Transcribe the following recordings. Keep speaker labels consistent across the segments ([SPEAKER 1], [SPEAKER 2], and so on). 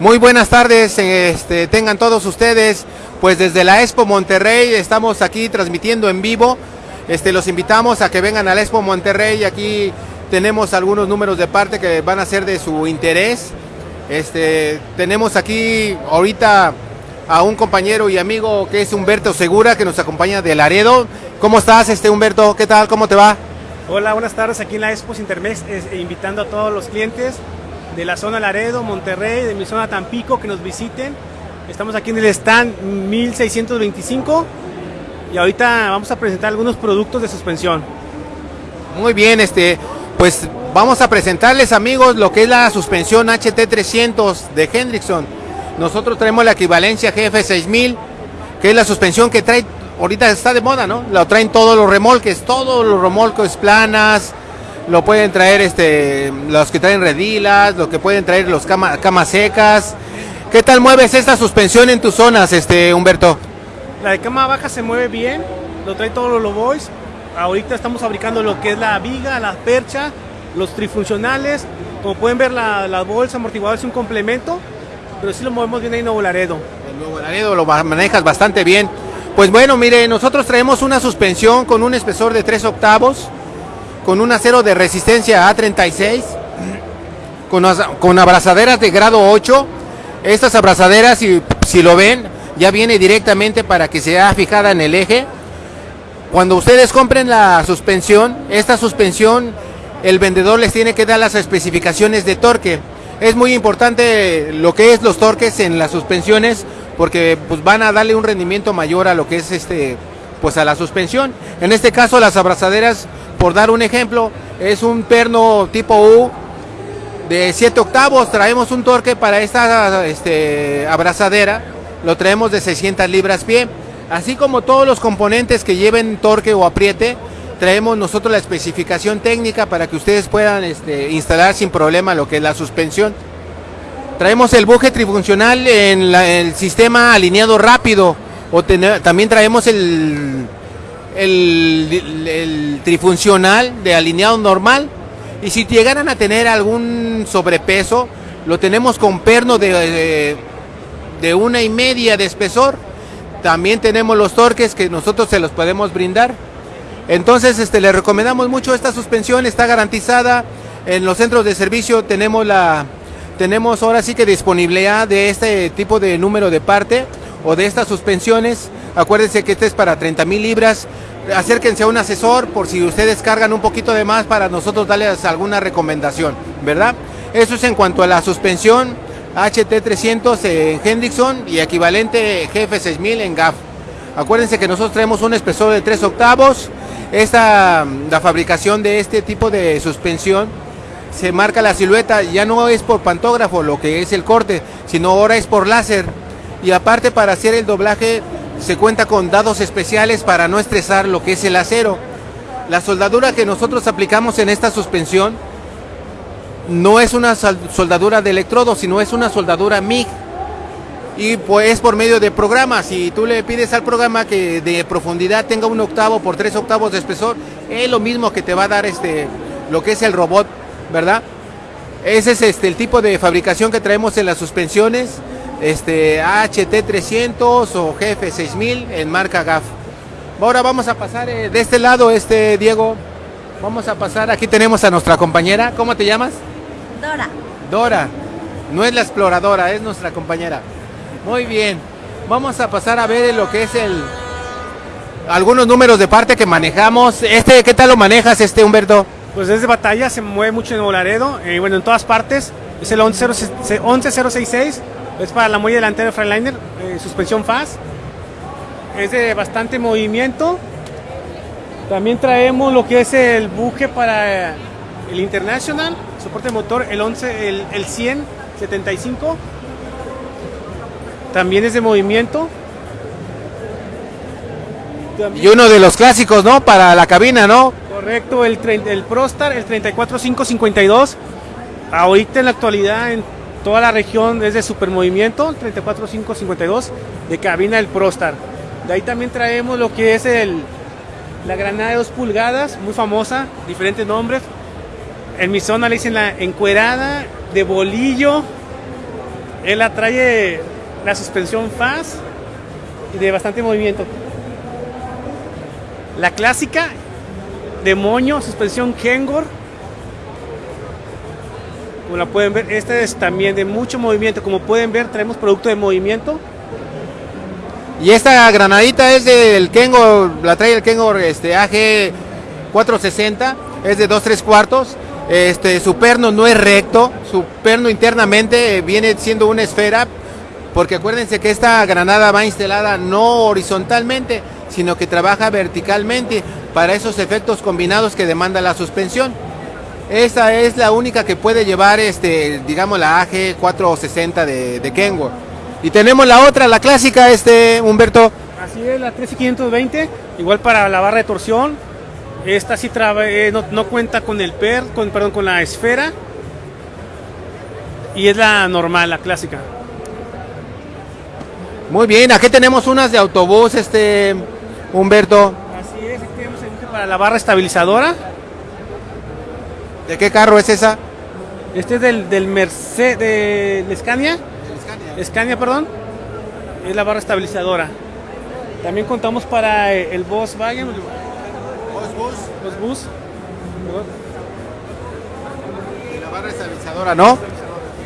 [SPEAKER 1] Muy buenas tardes, este, tengan todos ustedes. Pues desde la Expo Monterrey estamos aquí transmitiendo en vivo. Este, los invitamos a que vengan a la Expo Monterrey. Aquí tenemos algunos números de parte que van a ser de su interés. Este, tenemos aquí ahorita a un compañero y amigo que es Humberto Segura, que nos acompaña de Laredo. ¿Cómo estás, este Humberto? ¿Qué tal? ¿Cómo te va?
[SPEAKER 2] Hola, buenas tardes aquí en la Expo Intermex, invitando a todos los clientes de la zona Laredo, Monterrey, de mi zona Tampico, que nos visiten. Estamos aquí en el stand 1625 y ahorita vamos a presentar algunos productos de suspensión.
[SPEAKER 1] Muy bien, este, pues vamos a presentarles amigos lo que es la suspensión HT300 de Hendrickson. Nosotros traemos la equivalencia GF6000, que es la suspensión que trae, ahorita está de moda, ¿no? Lo traen todos los remolques, todos los remolques planas, lo pueden traer este los que traen redilas, lo que pueden traer los camas secas. ¿Qué tal mueves esta suspensión en tus zonas, este Humberto?
[SPEAKER 2] La de cama baja se mueve bien, lo trae todos los boys. Ahorita estamos fabricando lo que es la viga, la percha, los trifuncionales. Como pueden ver, la, la bolsa amortiguador es un complemento, pero sí lo movemos bien ahí en Nuevo Laredo.
[SPEAKER 1] En Nuevo Laredo lo manejas bastante bien. Pues bueno, mire, nosotros traemos una suspensión con un espesor de 3 octavos, con un acero de resistencia A36, con, con abrazaderas de grado 8. Estas abrazaderas, si, si lo ven, ya viene directamente para que sea fijada en el eje. Cuando ustedes compren la suspensión, esta suspensión, el vendedor les tiene que dar las especificaciones de torque. Es muy importante lo que es los torques en las suspensiones porque pues van a darle un rendimiento mayor a lo que es este pues a la suspensión. En este caso las abrazaderas por dar un ejemplo, es un perno tipo U de 7 octavos. Traemos un torque para esta este, abrazadera, lo traemos de 600 libras pie. Así como todos los componentes que lleven torque o apriete, traemos nosotros la especificación técnica para que ustedes puedan este, instalar sin problema lo que es la suspensión. Traemos el buje trifuncional en, el sistema alineado rápido. O también traemos el el, trifuncional de alineado normal. Y si llegaran a tener algún sobrepeso, lo tenemos con perno de, de, una y media de espesor. También tenemos los torques que nosotros se los podemos brindar. Entonces, este, le recomendamos mucho esta suspensión, está garantizada. En los centros de servicio tenemos la, tenemos ahora sí que disponibilidad de este tipo de número de parte o de estas suspensiones. Acuérdense que este es para 30 mil libras acérquense a un asesor por si ustedes cargan un poquito de más para nosotros darles alguna recomendación, ¿verdad? Eso es en cuanto a la suspensión HT300 en Hendrickson y equivalente GF6000 en GAF. Acuérdense que nosotros traemos un espesor de 3 octavos. Esta, la fabricación de este tipo de suspensión se marca la silueta, ya no es por pantógrafo lo que es el corte, sino ahora es por láser. Y aparte para hacer el doblaje se cuenta con dados especiales para no estresar lo que es el acero. La soldadura que nosotros aplicamos en esta suspensión no es una soldadura de electrodo, sino es una soldadura MIG. Y pues es por medio de programas. Si tú le pides al programa que de profundidad tenga un octavo por tres octavos de espesor, es lo mismo que te va a dar este lo que es el robot, ¿verdad? Ese es este el tipo de fabricación que traemos en las suspensiones este HT300 o GF6000 en marca GAF. Ahora vamos a pasar eh, de este lado, este Diego. Vamos a pasar, aquí tenemos a nuestra compañera. ¿Cómo te llamas?
[SPEAKER 3] Dora.
[SPEAKER 1] Dora. No es la exploradora, es nuestra compañera. Muy bien. Vamos a pasar a ver lo que es el algunos números de parte que manejamos. Este, ¿qué tal lo manejas este Humberto?
[SPEAKER 2] Pues desde batalla, se mueve mucho en Volaredo, y eh, bueno, en todas partes. Es el 11066 es para la muelle delantera de Freightliner, eh, suspensión FAS. Es de bastante movimiento. También traemos lo que es el buque para el International, soporte motor, el 11, el, el 10075. También es de movimiento.
[SPEAKER 1] y uno de los clásicos, ¿no? Para la cabina, ¿no?
[SPEAKER 2] Correcto, el, el ProStar, el 34552. Ahorita en la actualidad en Toda la región es de supermovimiento, 34552, de cabina del Prostar. De ahí también traemos lo que es el, la granada de 2 pulgadas, muy famosa, diferentes nombres. En mi zona le dicen la encuerada, de bolillo, Él la trae la suspensión fast y de bastante movimiento. La clásica de moño, suspensión Kengor. Como la pueden ver, esta es también de mucho movimiento. Como pueden ver, traemos producto de movimiento.
[SPEAKER 1] Y esta granadita es del Kengor, la trae el Kengor este, AG 460, es de 2 3 cuartos. Este, su perno no es recto, su perno internamente viene siendo una esfera, porque acuérdense que esta granada va instalada no horizontalmente, sino que trabaja verticalmente para esos efectos combinados que demanda la suspensión. Esta es la única que puede llevar, este, digamos, la AG 460 de, de Kenworth. Y tenemos la otra, la clásica, este, Humberto.
[SPEAKER 2] Así es, la 13520, igual para la barra de torsión. Esta sí eh, no, no, cuenta con el per, con, perdón, con la esfera. Y es la normal, la clásica.
[SPEAKER 1] Muy bien, aquí tenemos unas de autobús, este, Humberto.
[SPEAKER 2] Así es, aquí tenemos para la barra estabilizadora.
[SPEAKER 1] ¿De qué carro es esa?
[SPEAKER 2] Este es del, del Mercedes, de, Scania. Scania. perdón. Es la barra estabilizadora. También contamos para el Volkswagen.
[SPEAKER 1] Bus.
[SPEAKER 2] Los bus.
[SPEAKER 1] Y la barra estabilizadora, ¿no?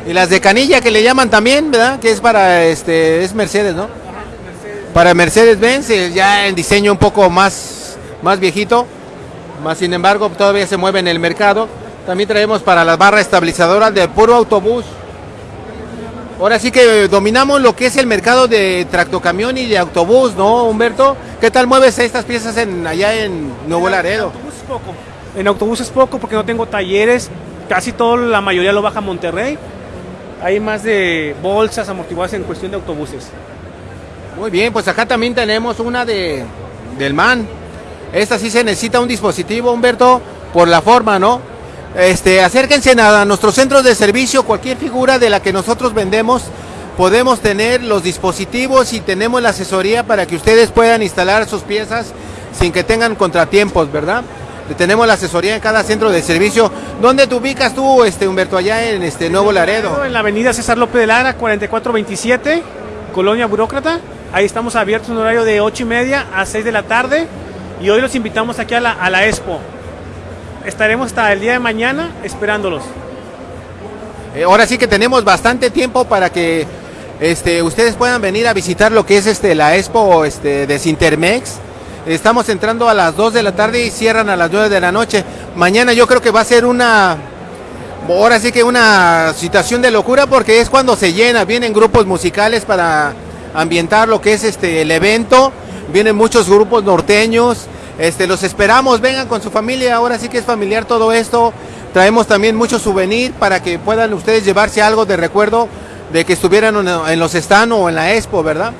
[SPEAKER 1] Y las de canilla que le llaman también, ¿verdad? Que es para este es Mercedes, ¿no? Para Mercedes Benz, eh, ya en diseño un poco más, más viejito, más sin embargo todavía se mueve en el mercado. También traemos para las barras estabilizadoras de puro autobús. Ahora sí que dominamos lo que es el mercado de tractocamión y de autobús, ¿no, Humberto? ¿Qué tal mueves estas piezas en, allá en Nuevo Laredo?
[SPEAKER 2] En autobús es poco. En autobús es poco porque no tengo talleres. Casi todo, la mayoría lo baja a Monterrey hay más de bolsas amortiguadas en cuestión de autobuses.
[SPEAKER 1] Muy bien, pues acá también tenemos una de del MAN. Esta sí se necesita un dispositivo, Humberto, por la forma, ¿no? Este, acérquense a nuestros centros de servicio, cualquier figura de la que nosotros vendemos, podemos tener los dispositivos y tenemos la asesoría para que ustedes puedan instalar sus piezas sin que tengan contratiempos, ¿verdad? tenemos la asesoría en cada centro de servicio. ¿Dónde te ubicas tú, este Humberto, allá en este Nuevo Laredo?
[SPEAKER 2] En la avenida César López de Lara, 4427, Colonia Burócrata. Ahí estamos abiertos en horario de 8 y media a 6 de la tarde. Y hoy los invitamos aquí a la, a la Expo. Estaremos hasta el día de mañana esperándolos.
[SPEAKER 1] Eh, ahora sí que tenemos bastante tiempo para que este, ustedes puedan venir a visitar lo que es este, la Expo este, de Sintermex Estamos entrando a las 2 de la tarde y cierran a las 9 de la noche. Mañana yo creo que va a ser una, ahora sí que una situación de locura porque es cuando se llena, vienen grupos musicales para ambientar lo que es este el evento, vienen muchos grupos norteños, este los esperamos, vengan con su familia, ahora sí que es familiar todo esto. Traemos también mucho souvenir para que puedan ustedes llevarse algo de recuerdo de que estuvieran en los stand o en la expo, ¿verdad?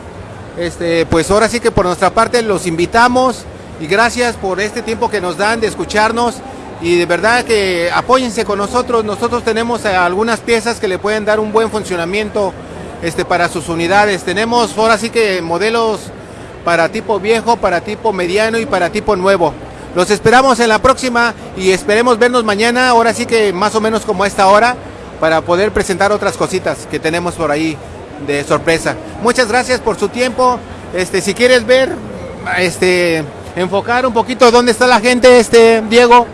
[SPEAKER 1] Este, pues ahora sí que por nuestra parte los invitamos y gracias por este tiempo que nos dan de escucharnos y de verdad que apóyense con nosotros. Nosotros tenemos algunas piezas que le pueden dar un buen funcionamiento este, para sus unidades. Tenemos ahora sí que modelos para tipo viejo, para tipo mediano y para tipo nuevo. Los esperamos en la próxima y esperemos vernos mañana, ahora sí que más o menos como a esta hora, para poder presentar otras cositas que tenemos por ahí de sorpresa. Muchas gracias por su tiempo. Este, si quieres ver, este, enfocar un poquito dónde está la gente, este, Diego.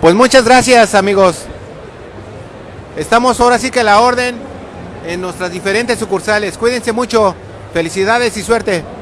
[SPEAKER 1] Pues muchas gracias, amigos. Estamos ahora sí que a la orden en nuestras diferentes sucursales. Cuídense mucho. Felicidades y suerte.